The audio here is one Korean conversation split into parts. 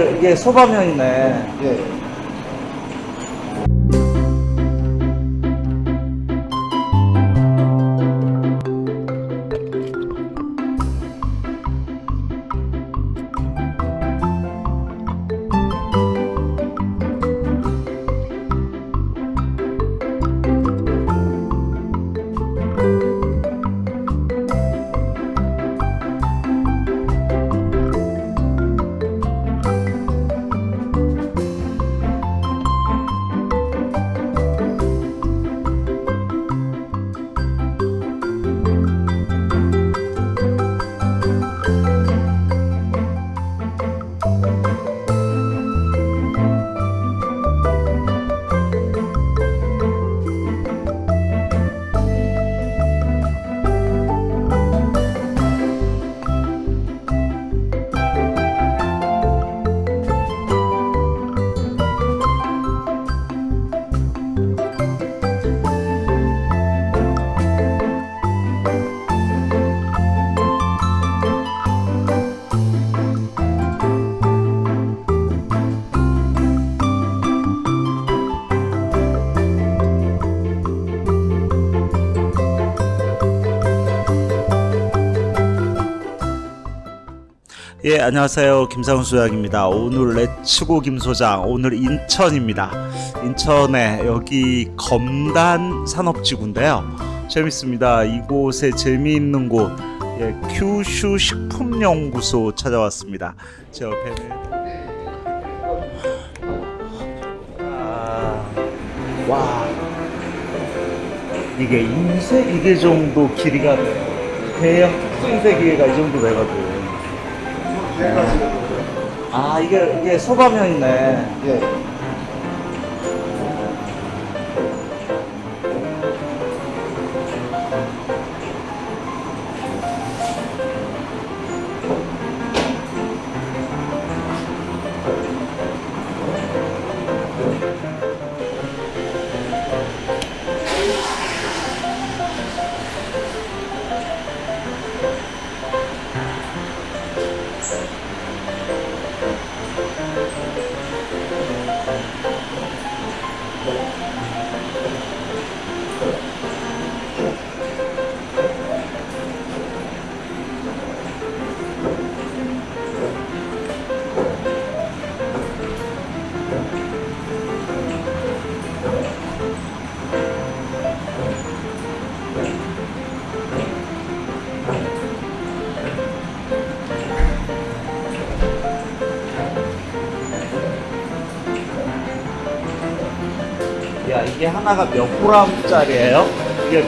이게 소방면이네. 예. 예, 안녕하세요. 김상훈 소장입니다. 오늘 레츠고 김 소장, 오늘 인천입니다. 인천에 여기 검단 산업지구인데요. 재밌습니다. 이곳에 재미있는 곳, 예, 큐슈 식품연구소 찾아왔습니다. 제 옆에는 아, 와, 이게 인쇄 기계 정도 길이가 돼요. 대형 특수인쇄 기계가 이 정도 되거든. 아 이게 이게 소방면이네. 예. 하나가 몇 g짜리예요? 이게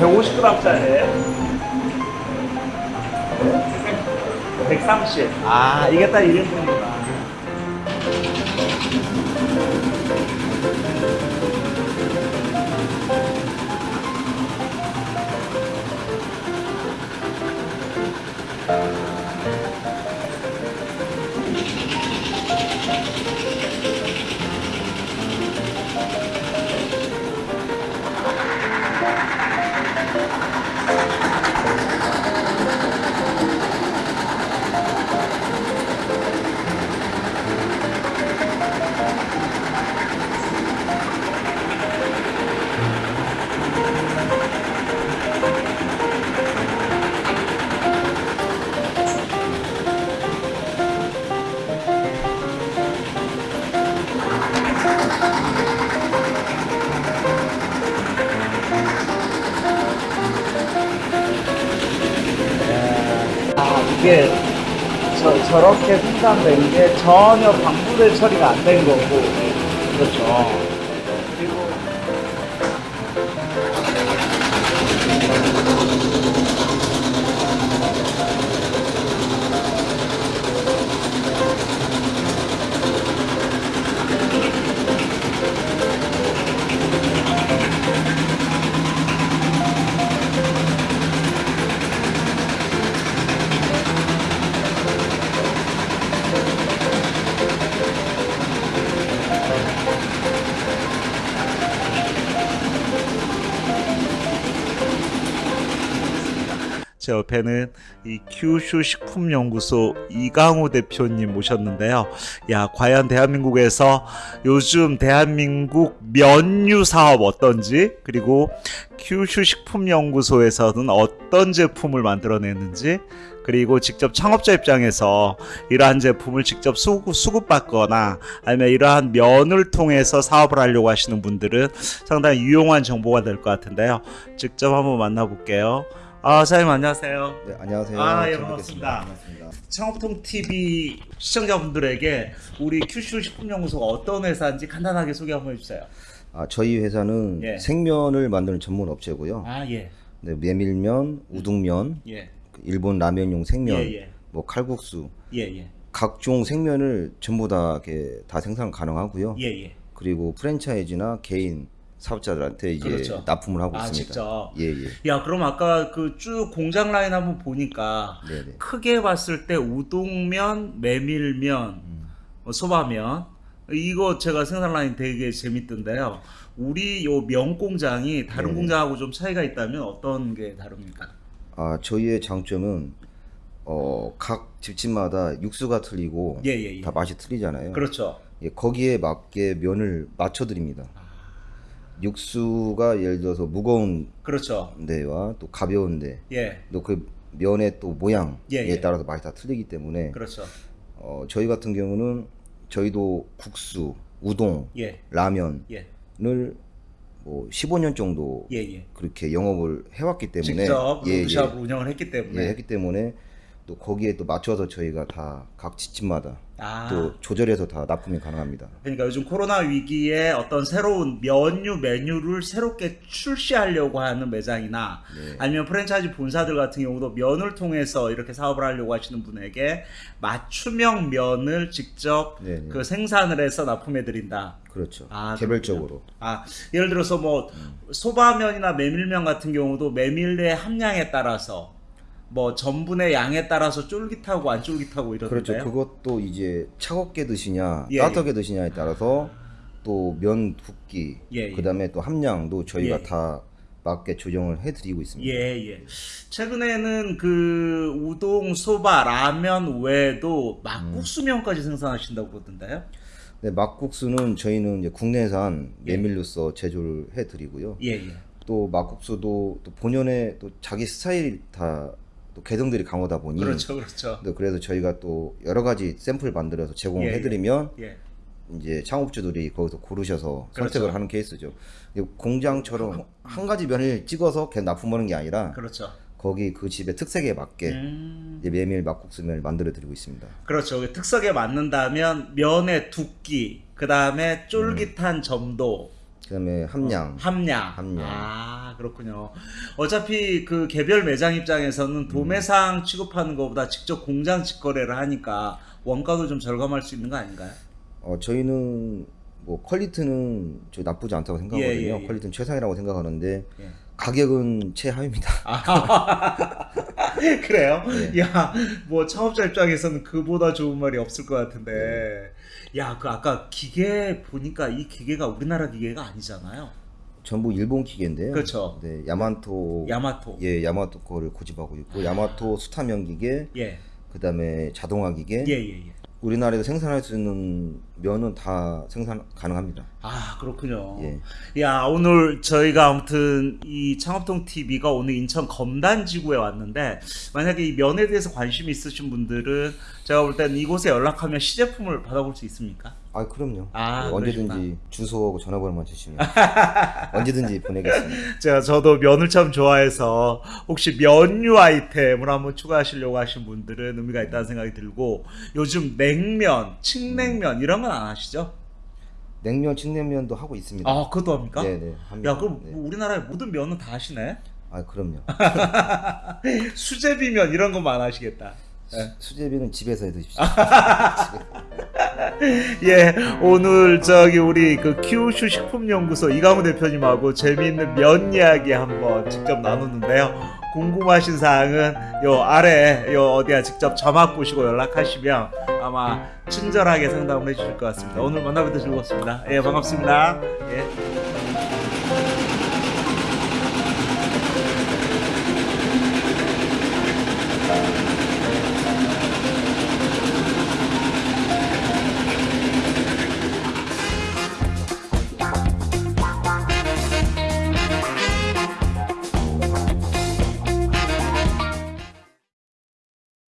150g짜리예요? 130. 아 이게 딱 1인분이구나. 아 이게 저, 저렇게 생산된 게 전혀 방부제 처리가 안 된 거고. 그렇죠 제 옆에는 이 큐슈 식품연구소 이강호 대표님 모셨는데요. 야, 과연 대한민국에서 요즘 대한민국 면류 사업 어떤지 그리고 큐슈 식품연구소에서는 어떤 제품을 만들어내는지 그리고 직접 창업자 입장에서 이러한 제품을 직접 수급, 수급받거나 아니면 이러한 면을 통해서 사업을 하려고 하시는 분들은 상당히 유용한 정보가 될 것 같은데요. 직접 한번 만나볼게요. 아, 사장님 안녕하세요. 네, 안녕하세요. 아, 예, 반갑습니다. 창업통 TV 시청자분들에게 우리 큐슈 식품연구소가 어떤 회사인지 간단하게 소개 한번 해주세요. 아, 저희 회사는 예. 생면을 만드는 전문 업체고요. 아, 예, 네, 메밀면, 우동면, 예, 그 일본 라면용 생면, 예, 예, 뭐 칼국수, 예, 예, 각종 생면을 전부 다 이렇게 다 생산 가능하고요. 예, 예. 그리고 프랜차이즈나 개인 사업자들한테 이제 그렇죠. 납품을 하고 아, 있습니다. 직접. 예, 예. 야, 그럼 아까 그 쭉 공장 라인 한번 보니까 네, 네. 크게 봤을 때 우동면, 메밀면, 어, 소바면 이거 제가 생산 라인 되게 재밌던데요. 우리 요 면 공장이 다른 네네. 공장하고 좀 차이가 있다면 어떤 게 다릅니까? 아, 저희의 장점은 어, 각 집집마다 육수가 틀리고 예, 예, 예. 다 맛이 틀리잖아요. 그렇죠. 예, 거기에 맞게 면을 맞춰 드립니다. 육수가 예를 들어서 무거운 그렇죠. 데와 또 가벼운데 예, 또그 면의 또 모양에 예, 예. 따라서 맛이 다 틀리기 때문에 그렇죠. 어, 저희 같은 경우는 저희도 국수, 우동, 예, 라면을 예, 뭐 15년 정도 예, 예. 그렇게 영업을 해왔기 때문에 직접 예, 로드샵을 운영을 했기 때문에 예, 했기 때문에 또 거기에 또 맞춰서 저희가 다각 집집마다 아, 또 조절해서 다 납품이 가능합니다. 그러니까 요즘 코로나 위기에 어떤 새로운 면류 메뉴를 새롭게 출시하려고 하는 매장이나 네. 아니면 프랜차이즈 본사들 같은 경우도 면을 통해서 이렇게 사업을 하려고 하시는 분에게 맞춤형 면을 직접 네, 네. 그 생산을 해서 납품해 드린다. 그렇죠. 아, 개별적으로. 아, 예를 들어서 뭐 소바면이나 메밀면 같은 경우도 메밀의 함량에 따라서 뭐 전분의 양에 따라서 쫄깃하고 안 쫄깃하고 그렇죠. 이러던데요. 그것도 이제 차갑게 드시냐, 예, 따뜻하게 드시냐에 따라서 또면 두께, 예, 예. 그다음에 또 함량도 저희가 예. 다 맞게 조정을 해드리고 있습니다. 예, 예. 최근에는 그 우동, 소바, 라면 외에도 막국수면까지 생산하신다고 그러던데요. 네, 막국수는 저희는 이제 국내산 예. 메밀로서 제조를 해드리고요. 예, 예. 또 막국수도 또 본연의 또 자기 스타일 다 또 개성들이 강하다 보니 그렇죠, 그렇죠. 또 그래서 저희가 또 여러 가지 샘플 만들어서 제공을 예, 예. 해드리면 예. 이제 창업주들이 거기서 고르셔서 그렇죠. 선택을 하는 케이스죠. 공장처럼 한 가지 면을 찍어서 그냥 납품하는 게 아니라 그렇죠. 거기 그 집의 특색에 맞게 음, 메밀 막국수면을 만들어 드리고 있습니다. 그렇죠. 특색에 맞는다면 면의 두께, 그 다음에 쫄깃한 점도, 그 다음에 함량, 함량. 함량. 아, 그렇군요. 어차피 그 개별 매장 입장에서는 도매상 취급하는 것보다 직접 공장 직거래를 하니까 원가도 좀 절감할 수 있는 거 아닌가요? 어 저희는 뭐 퀄리티는 저 나쁘지 않다고 생각하거든요. 예, 예, 예. 퀄리티는 최상이라고 생각하는데 예. 가격은 최하위입니다. 아, 그래요? 네. 야, 뭐 창업자 입장에서는 그보다 좋은 말이 없을 것 같은데. 네. 야, 그 아까 기계 보니까 이 기계가 우리나라 기계가 아니잖아요. 전부 일본 기계인데요. 그렇죠. 네, 야마토 야마토. 예, 야마토 거를 고집하고 있고 야마토 수타면 기계, 예. 그다음에 자동화 기계, 예, 예, 예. 우리나라에서 생산할 수 있는 면은 다 생산 가능합니다. 아, 그렇군요. 예. 야, 오늘 저희가 아무튼 이 창업통 TV가 오늘 인천 검단 지구에 왔는데 만약에 이 면에 대해서 관심이 있으신 분들은 제가 볼 때는 이곳에 연락하면 시제품을 받아볼 수 있습니까? 아, 그럼요. 아, 네, 언제든지. 주소하고 전화번호만 주시면 언제든지 보내겠습니다. 제가 저도 면을 참 좋아해서 혹시 면류 아이템을 한번 추가하시려고 하신 분들은 의미가 있다는 생각이 들고 요즘 냉면, 칡냉면 이런 건안 하시죠? 냉면, 칡냉면도 하고 있습니다. 아, 그것도 합니까? 네, 네. 합니다. 야, 그럼 네. 우리나라의 모든 면은 다 하시네? 아, 그럼요. 수제비면 이런 것만 안 하시겠다. 네. 수 제비는 집에서 해 드십시오. 예, 오늘 저기 우리 그 큐슈 식품연구소 이강우 대표님하고 재미있는 면 이야기 한번 직접 나눴는데요. 궁금하신 사항은 요 아래 요 어디야 직접 자막 보시고 연락하시면 아마 친절하게 상담을 해주실 것 같습니다. 오늘 만나뵙도 즐거웠습니다. 예, 반갑습니다. 예.